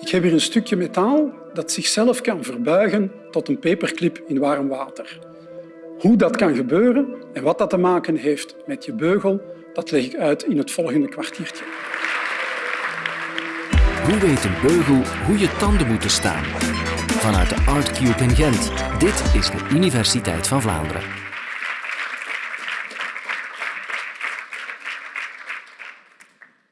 Ik heb hier een stukje metaal dat zichzelf kan verbuigen tot een paperclip in warm water. Hoe dat kan gebeuren en wat dat te maken heeft met je beugel, dat leg ik uit in het volgende kwartiertje. Hoe weet een beugel hoe je tanden moeten staan? Vanuit de Artcube in Gent. Dit is de Universiteit van Vlaanderen.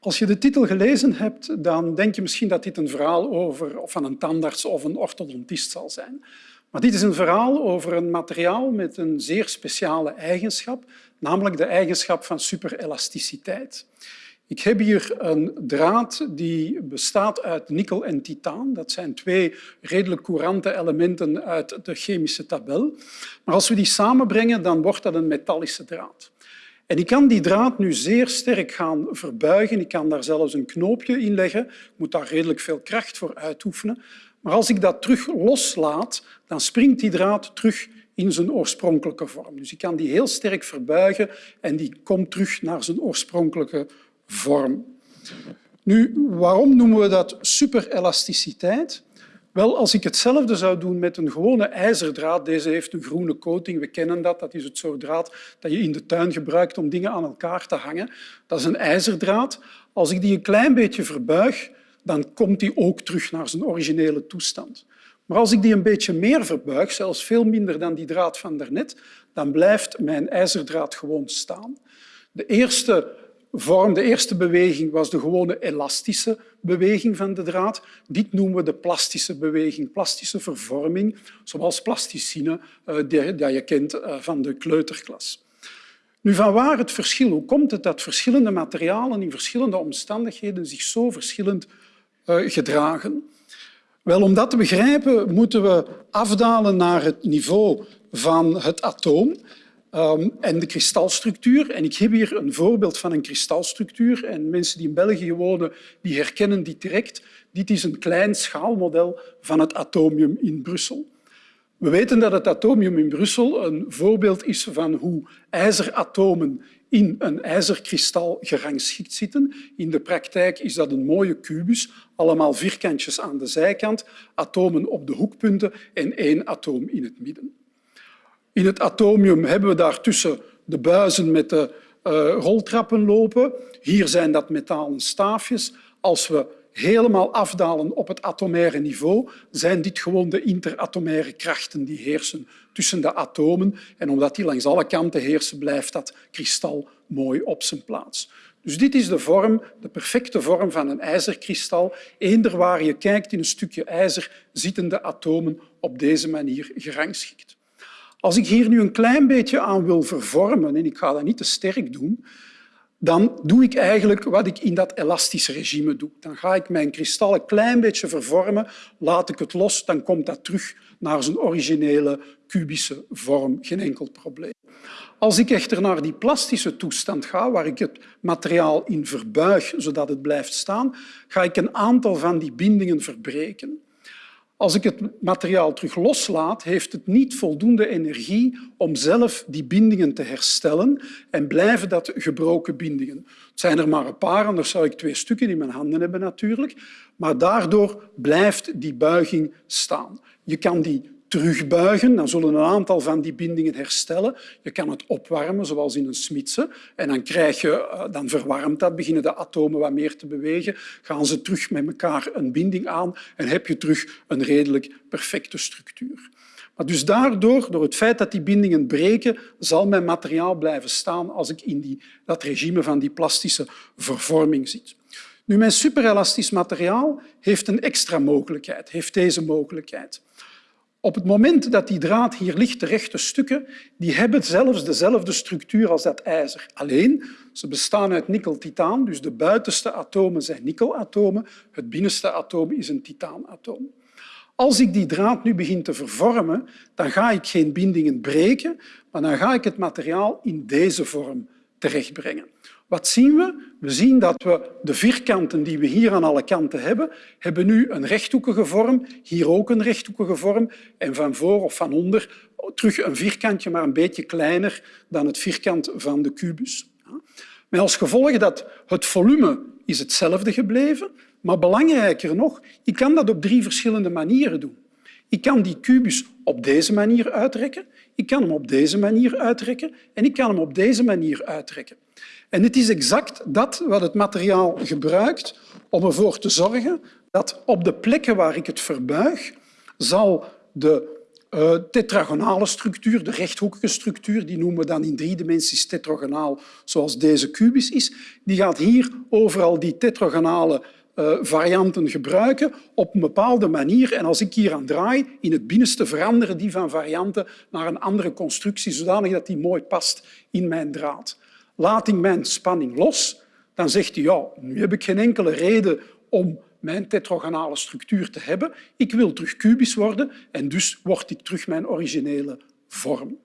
Als je de titel gelezen hebt, dan denk je misschien dat dit een verhaal over, of van een tandarts of een orthodontist zal zijn. Maar dit is een verhaal over een materiaal met een zeer speciale eigenschap, namelijk de eigenschap van superelasticiteit. Ik heb hier een draad die bestaat uit nikkel en titaan. Dat zijn twee redelijk courante elementen uit de chemische tabel. Maar als we die samenbrengen, dan wordt dat een metallische draad. En ik kan die draad nu zeer sterk gaan verbuigen. Ik kan daar zelfs een knoopje in leggen. Ik moet daar redelijk veel kracht voor uitoefenen. Maar als ik dat terug loslaat, dan springt die draad terug in zijn oorspronkelijke vorm. Dus ik kan die heel sterk verbuigen en die komt terug naar zijn oorspronkelijke vorm. Nu, waarom noemen we dat superelasticiteit? Wel, als ik hetzelfde zou doen met een gewone ijzerdraad, deze heeft een groene coating, we kennen dat, dat is het soort draad dat je in de tuin gebruikt om dingen aan elkaar te hangen. Dat is een ijzerdraad. Als ik die een klein beetje verbuig, dan komt die ook terug naar zijn originele toestand. Maar als ik die een beetje meer verbuig, zelfs veel minder dan die draad van daarnet, dan blijft mijn ijzerdraad gewoon staan. De eerste vorm, de eerste beweging was de gewone elastische beweging van de draad. Dit noemen we de plastische beweging, plastische vervorming, zoals plasticine, eh, die je kent eh, van de kleuterklas. Nu, van waar het verschil? Hoe komt het dat verschillende materialen in verschillende omstandigheden zich zo verschillend eh, gedragen? Wel, om dat te begrijpen moeten we afdalen naar het niveau van het atoom. Um, en de kristalstructuur. En ik heb hier een voorbeeld van een kristalstructuur. En mensen die in België wonen, die herkennen die direct. Dit is een klein schaalmodel van het atomium in Brussel. We weten dat het atomium in Brussel een voorbeeld is van hoe ijzeratomen in een ijzerkristal gerangschikt zitten. In de praktijk is dat een mooie kubus, allemaal vierkantjes aan de zijkant, atomen op de hoekpunten en één atoom in het midden. In het atomium hebben we daartussen de buizen met de uh, roltrappen lopen. Hier zijn dat metalen staafjes. Als we helemaal afdalen op het atomaire niveau, zijn dit gewoon de interatomaire krachten die heersen tussen de atomen. En omdat die langs alle kanten heersen, blijft dat kristal mooi op zijn plaats. Dus dit is de vorm, de perfecte vorm van een ijzerkristal. Eender waar je kijkt in een stukje ijzer, zitten de atomen op deze manier gerangschikt. Als ik hier nu een klein beetje aan wil vervormen, en ik ga dat niet te sterk doen, dan doe ik eigenlijk wat ik in dat elastische regime doe. Dan ga ik mijn kristal een klein beetje vervormen, laat ik het los, dan komt dat terug naar zijn originele kubische vorm. Geen enkel probleem. Als ik echter naar die plastische toestand ga, waar ik het materiaal in verbuig zodat het blijft staan, ga ik een aantal van die bindingen verbreken. Als ik het materiaal terug loslaat, heeft het niet voldoende energie om zelf die bindingen te herstellen en blijven dat gebroken bindingen. Het zijn er maar een paar, anders zou ik twee stukken in mijn handen hebben natuurlijk. Maar daardoor blijft die buiging staan. Je kan die terugbuigen, dan zullen een aantal van die bindingen herstellen. Je kan het opwarmen, zoals in een smidse, en dan, krijg je, eh, dan verwarmt dat, beginnen de atomen wat meer te bewegen, gaan ze terug met elkaar een binding aan en heb je terug een redelijk perfecte structuur. Maar dus daardoor, door het feit dat die bindingen breken, zal mijn materiaal blijven staan als ik in die, dat regime van die plastische vervorming zit. Nu, mijn superelastisch materiaal heeft een extra mogelijkheid, heeft deze mogelijkheid. Op het moment dat die draad hier ligt, de rechte stukken, die hebben zelfs dezelfde structuur als dat ijzer. Alleen, ze bestaan uit nikkel-titaan, dus de buitenste atomen zijn nikkelatomen, het binnenste atoom is een titaanatoom. Als ik die draad nu begin te vervormen, dan ga ik geen bindingen breken, maar dan ga ik het materiaal in deze vorm terechtbrengen. Wat zien we? We zien dat we de vierkanten die we hier aan alle kanten hebben, hebben nu een rechthoekige vorm, hier ook een rechthoekige vorm en van voor of van onder terug een vierkantje, maar een beetje kleiner dan het vierkant van de kubus. Met als gevolg dat het volume is hetzelfde gebleven, Maar belangrijker nog, ik kan dat op drie verschillende manieren doen. Ik kan die kubus op deze manier uitrekken, ik kan hem op deze manier uitrekken en ik kan hem op deze manier uitrekken. En het is exact dat wat het materiaal gebruikt om ervoor te zorgen dat op de plekken waar ik het verbuig, zal de uh, tetragonale structuur, de rechthoekige structuur, die noemen we dan in drie dimensies tetragonaal, zoals deze kubus is, die gaat hier overal die tetragonale uh, varianten gebruiken op een bepaalde manier. En als ik hier aan draai, in het binnenste veranderen die van varianten naar een andere constructie, zodanig dat die mooi past in mijn draad. Laat ik mijn spanning los, dan zegt hij, ja, nu heb ik geen enkele reden om mijn tetragonale structuur te hebben. Ik wil terug kubisch worden en dus word ik terug mijn originele vorm.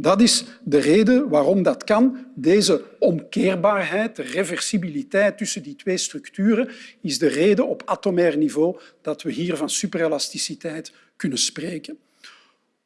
Dat is de reden waarom dat kan. Deze omkeerbaarheid, de reversibiliteit tussen die twee structuren, is de reden op atomair niveau dat we hier van superelasticiteit kunnen spreken.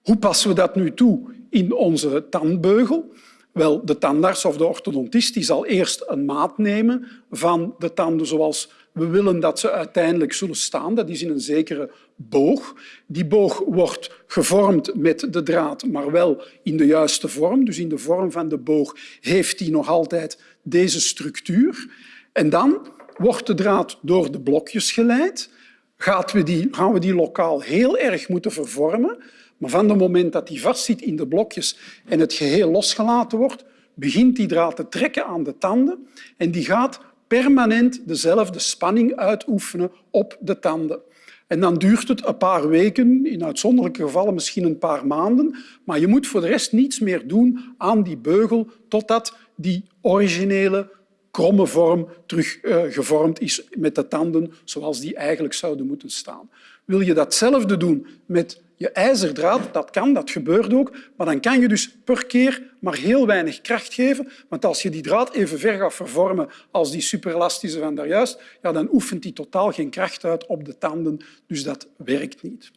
Hoe passen we dat nu toe in onze tandbeugel? Wel, de tandarts of de orthodontist die zal eerst een maat nemen van de tanden zoals we willen dat ze uiteindelijk zullen staan. Dat is in een zekere boog. Die boog wordt gevormd met de draad, maar wel in de juiste vorm. Dus in de vorm van de boog heeft die nog altijd deze structuur. En dan wordt de draad door de blokjes geleid. Gaan we die, gaan we die lokaal heel erg moeten vervormen. Maar van het moment dat die vastzit in de blokjes en het geheel losgelaten wordt, begint die draad te trekken aan de tanden en die gaat permanent dezelfde spanning uitoefenen op de tanden. En dan duurt het een paar weken, in uitzonderlijke gevallen misschien een paar maanden, maar je moet voor de rest niets meer doen aan die beugel totdat die originele kromme vorm terug uh, gevormd is met de tanden zoals die eigenlijk zouden moeten staan. Wil je datzelfde doen met je ijzerdraad, dat kan, dat gebeurt ook, maar dan kan je dus per keer maar heel weinig kracht geven, want als je die draad even ver gaat vervormen als die superelastische van daarjuist, ja, dan oefent die totaal geen kracht uit op de tanden, dus dat werkt niet.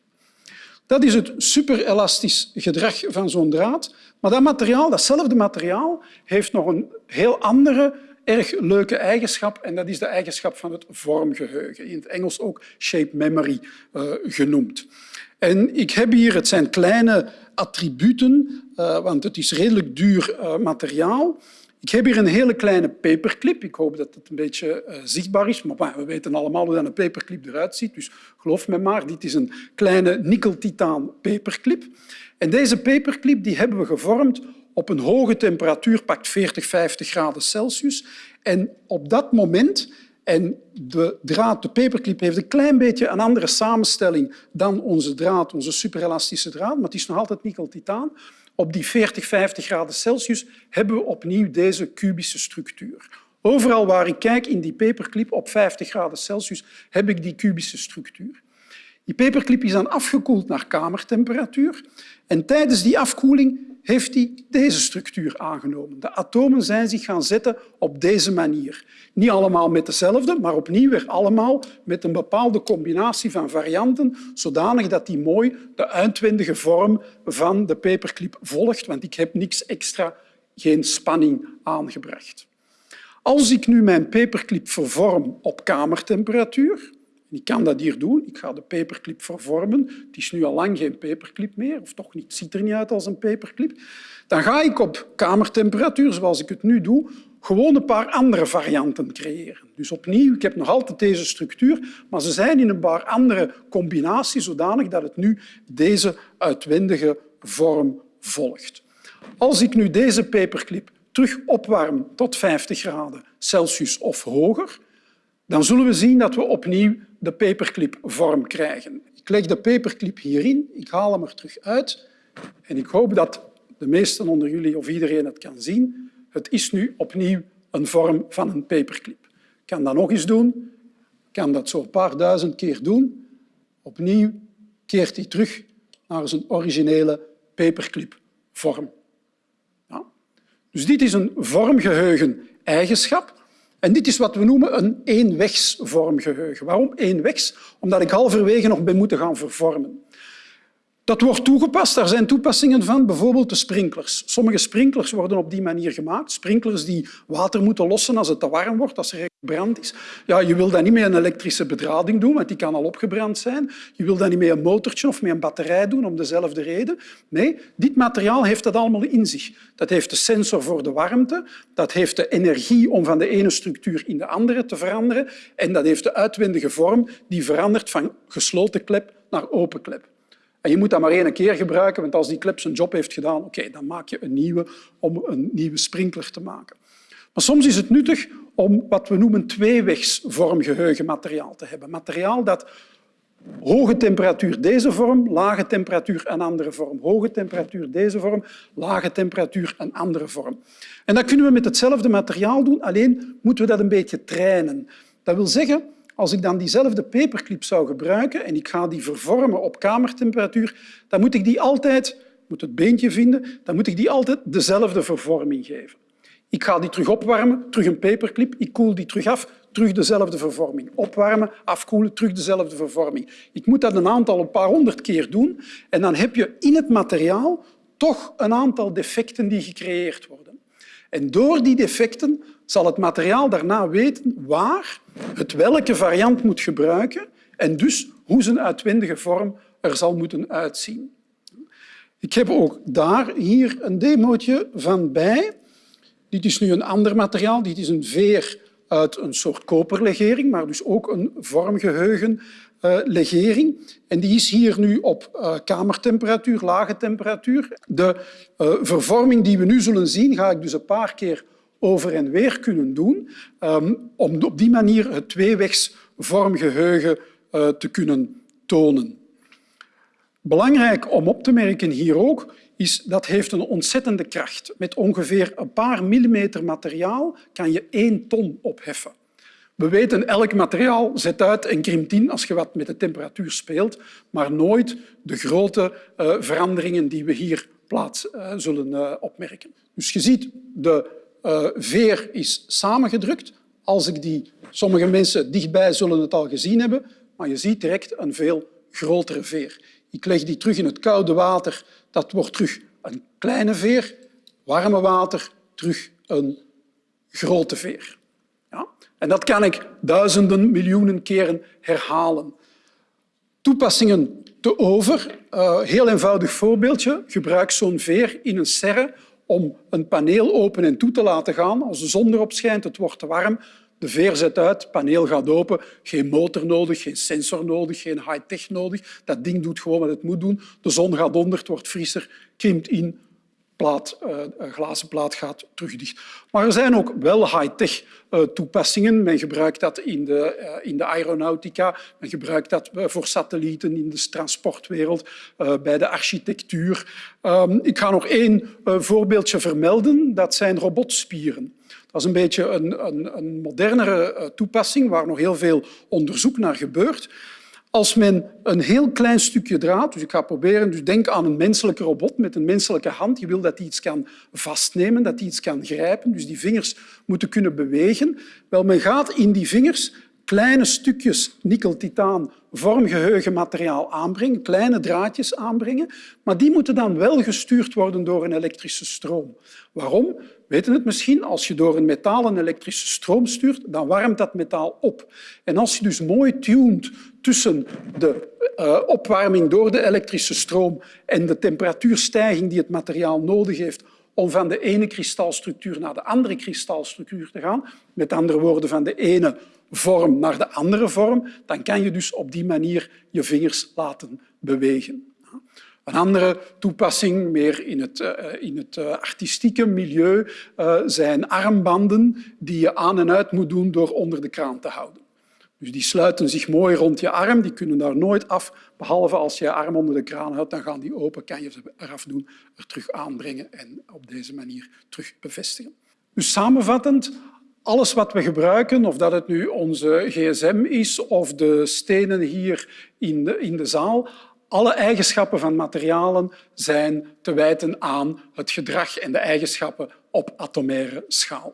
Dat is het superelastisch gedrag van zo'n draad. Maar dat materiaal, datzelfde materiaal heeft nog een heel andere erg leuke eigenschap en dat is de eigenschap van het vormgeheugen. In het Engels ook shape memory uh, genoemd. En ik heb hier, het zijn kleine attributen, uh, want het is redelijk duur uh, materiaal. Ik heb hier een hele kleine paperclip. Ik hoop dat het een beetje zichtbaar is, maar we weten allemaal hoe een paperclip eruit ziet. Dus geloof me maar, dit is een kleine nikkeltitaan paperclip. En deze paperclip die hebben we gevormd op een hoge temperatuur, pakt 40, 50 graden Celsius. En op dat moment en de draad, de paperclip, heeft een klein beetje een andere samenstelling dan onze draad, onze superelastische draad, maar het is nog altijd nikkel-titaan. Op die 40, 50 graden Celsius hebben we opnieuw deze kubische structuur. Overal waar ik kijk in die paperclip op 50 graden Celsius heb ik die kubische structuur. Die paperclip is dan afgekoeld naar kamertemperatuur en tijdens die afkoeling heeft hij deze structuur aangenomen. De atomen zijn zich gaan zetten op deze manier. Niet allemaal met dezelfde, maar opnieuw weer allemaal met een bepaalde combinatie van varianten, zodanig dat die mooi de uitwendige vorm van de paperclip volgt, want ik heb niks extra, geen spanning aangebracht. Als ik nu mijn paperclip vervorm op kamertemperatuur, ik kan dat hier doen. Ik ga de paperclip vervormen. Het is nu al lang geen paperclip meer, of toch niet, het ziet er niet uit als een paperclip. Dan ga ik op kamertemperatuur, zoals ik het nu doe, gewoon een paar andere varianten creëren. Dus opnieuw, ik heb nog altijd deze structuur, maar ze zijn in een paar andere combinaties zodanig dat het nu deze uitwendige vorm volgt. Als ik nu deze paperclip terug opwarm tot 50 graden Celsius of hoger, dan zullen we zien dat we opnieuw de paperclip-vorm krijgen. Ik leg de paperclip hierin, ik haal hem er terug uit en ik hoop dat de meesten onder jullie of iedereen het kan zien. Het is nu opnieuw een vorm van een paperclip. Ik kan dat nog eens doen. Ik kan dat zo een paar duizend keer doen. Opnieuw keert hij terug naar zijn originele paperclip-vorm. Ja. Dus dit is een vormgeheugen-eigenschap en dit is wat we noemen een eenwegsvormgeheugen. Waarom eenwegs? Omdat ik halverwege nog ben moeten gaan vervormen. Dat wordt toegepast. Daar zijn toepassingen van, bijvoorbeeld de sprinklers. Sommige sprinklers worden op die manier gemaakt. Sprinklers die water moeten lossen als het te warm wordt, als er brand is. Ja, je wil dat niet met een elektrische bedrading doen, want die kan al opgebrand zijn. Je wil dat niet met een motortje of met een batterij doen, om dezelfde reden. Nee, dit materiaal heeft dat allemaal in zich. Dat heeft de sensor voor de warmte, dat heeft de energie om van de ene structuur in de andere te veranderen en dat heeft de uitwendige vorm die verandert van gesloten klep naar open klep. Je moet dat maar één keer gebruiken, want als die klep zijn job heeft gedaan, oké, dan maak je een nieuwe om een nieuwe sprinkler te maken. Maar soms is het nuttig om wat we noemen tweewegs vormgeheugen materiaal te hebben. Materiaal dat hoge temperatuur deze vorm, lage temperatuur een andere vorm. Hoge temperatuur deze vorm, lage temperatuur een andere vorm. En dat kunnen we met hetzelfde materiaal doen, alleen moeten we dat een beetje trainen. Dat wil zeggen, als ik dan diezelfde paperclip zou gebruiken en ik ga die vervormen op kamertemperatuur, dan moet ik die altijd, moet het beentje vinden, dan moet ik die altijd dezelfde vervorming geven. Ik ga die terug opwarmen, terug een paperclip, ik koel die terug af, terug dezelfde vervorming. Opwarmen, afkoelen, terug dezelfde vervorming. Ik moet dat een aantal, een paar honderd keer doen en dan heb je in het materiaal toch een aantal defecten die gecreëerd worden. En door die defecten zal het materiaal daarna weten waar het welke variant moet gebruiken en dus hoe zijn uitwendige vorm er zal moeten uitzien. Ik heb ook daar hier een demootje van bij. Dit is nu een ander materiaal. Dit is een veer uit een soort koperlegering, maar dus ook een vormgeheugenlegering. Uh, en die is hier nu op uh, kamertemperatuur, lage temperatuur. De uh, vervorming die we nu zullen zien, ga ik dus een paar keer over en weer kunnen doen, um, om op die manier het tweewegs vormgeheugen te kunnen tonen. Belangrijk om op te merken hier ook is dat heeft een ontzettende kracht. Met ongeveer een paar millimeter materiaal kan je één ton opheffen. We weten, elk materiaal zet uit en krimpt in als je wat met de temperatuur speelt, maar nooit de grote uh, veranderingen die we hier plaats uh, zullen uh, opmerken. Dus je ziet, de veer is samengedrukt. Als ik die, sommige mensen dichtbij zullen het al gezien hebben, maar je ziet direct een veel grotere veer. Ik leg die terug in het koude water dat wordt terug een kleine veer, warme water, terug een grote veer. En dat kan ik duizenden, miljoenen keren herhalen. Toepassingen te over. Uh, heel eenvoudig voorbeeldje. Gebruik zo'n veer in een serre om een paneel open en toe te laten gaan. Als de zon erop schijnt, het wordt te warm, de veer zet uit, het paneel gaat open. Geen motor nodig, geen sensor nodig, geen high-tech nodig. Dat ding doet gewoon wat het moet doen. De zon gaat onder, het wordt frisser, krimpt in, plaat, uh, glazen plaat gaat terug dicht. Maar er zijn ook wel high-tech uh, toepassingen. Men gebruikt dat in de, uh, in de aeronautica, men gebruikt dat voor satellieten in de transportwereld, bij de architectuur. Um, ik ga nog één voorbeeldje vermelden. Dat zijn robotspieren. Dat is een beetje een, een, een modernere toepassing waar nog heel veel onderzoek naar gebeurt. Als men een heel klein stukje draad, dus ik ga proberen, dus denk aan een menselijke robot met een menselijke hand. Je wil dat die iets kan vastnemen, dat die iets kan grijpen, dus die vingers moeten kunnen bewegen. Wel, men gaat in die vingers kleine stukjes nikkel-titaan vormgeheugenmateriaal aanbrengen, kleine draadjes aanbrengen, maar die moeten dan wel gestuurd worden door een elektrische stroom. Waarom? Weten het misschien? Als je door een metaal een elektrische stroom stuurt, dan warmt dat metaal op. En als je dus mooi tunt tussen de uh, opwarming door de elektrische stroom en de temperatuurstijging die het materiaal nodig heeft om van de ene kristalstructuur naar de andere kristalstructuur te gaan, met andere woorden van de ene vorm naar de andere vorm, dan kan je dus op die manier je vingers laten bewegen. Een andere toepassing, meer in het, uh, in het uh, artistieke milieu, zijn armbanden die je aan en uit moet doen door onder de kraan te houden. Dus die sluiten zich mooi rond je arm, die kunnen daar nooit af, behalve als je je arm onder de kraan houdt, dan gaan die open, kan je ze eraf doen, er terug aanbrengen en op deze manier terug bevestigen. Dus samenvattend, alles wat we gebruiken, of dat het nu onze gsm is of de stenen hier in de, in de zaal, alle eigenschappen van materialen zijn te wijten aan het gedrag en de eigenschappen op atomaire schaal.